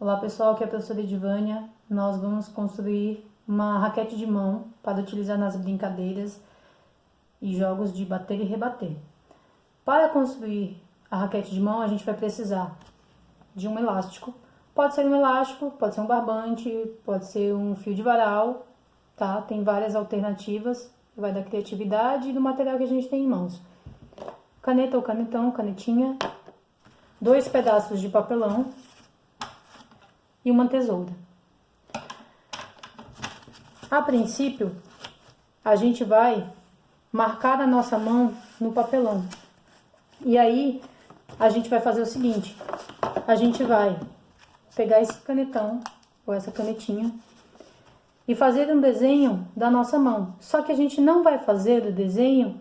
Olá pessoal, aqui é a professora Edivânia. Nós vamos construir uma raquete de mão para utilizar nas brincadeiras e jogos de bater e rebater. Para construir a raquete de mão, a gente vai precisar de um elástico. Pode ser um elástico, pode ser um barbante, pode ser um fio de varal, tá? Tem várias alternativas, vai da criatividade e do material que a gente tem em mãos. Caneta ou canetão, canetinha, dois pedaços de papelão, e uma tesoura. A princípio, a gente vai marcar a nossa mão no papelão. E aí, a gente vai fazer o seguinte, a gente vai pegar esse canetão, ou essa canetinha, e fazer um desenho da nossa mão. Só que a gente não vai fazer o desenho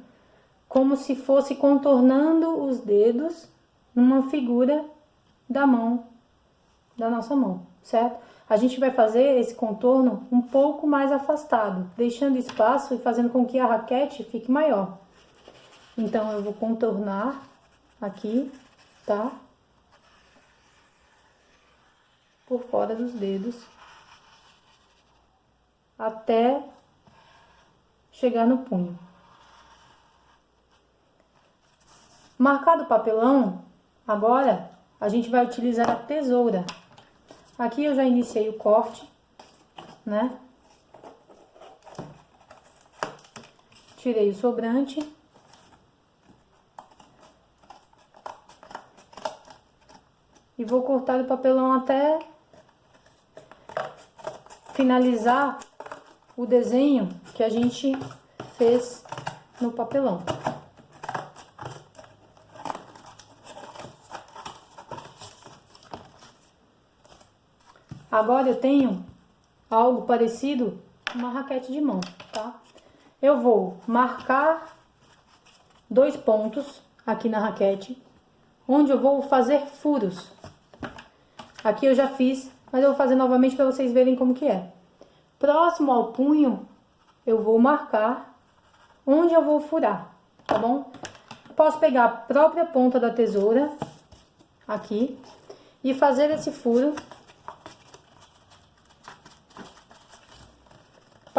como se fosse contornando os dedos numa figura da mão, da nossa mão certo? A gente vai fazer esse contorno um pouco mais afastado, deixando espaço e fazendo com que a raquete fique maior. Então, eu vou contornar aqui, tá? Por fora dos dedos. Até chegar no punho. Marcado o papelão, agora a gente vai utilizar a tesoura Aqui eu já iniciei o corte, né? Tirei o sobrante. E vou cortar o papelão até finalizar o desenho que a gente fez no papelão. Agora eu tenho algo parecido com uma raquete de mão, tá? Eu vou marcar dois pontos aqui na raquete, onde eu vou fazer furos. Aqui eu já fiz, mas eu vou fazer novamente para vocês verem como que é. Próximo ao punho, eu vou marcar onde eu vou furar, tá bom? Posso pegar a própria ponta da tesoura, aqui, e fazer esse furo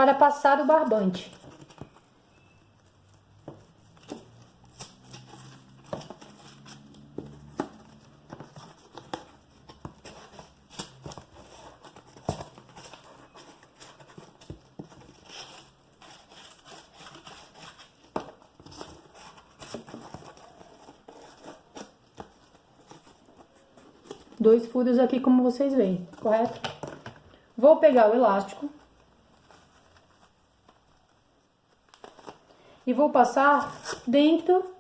para passar o barbante. Dois furos aqui, como vocês veem, correto? Vou pegar o elástico e vou passar dentro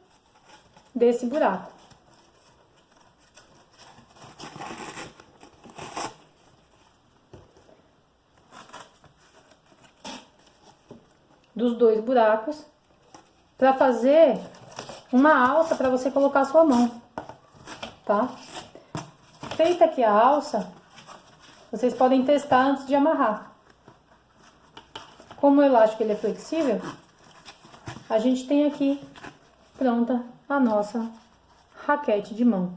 desse buraco. Dos dois buracos, para fazer uma alça para você colocar sua mão, tá? Feita aqui a alça, vocês podem testar antes de amarrar. Como o elástico ele é flexível, a gente tem aqui pronta a nossa raquete de mão.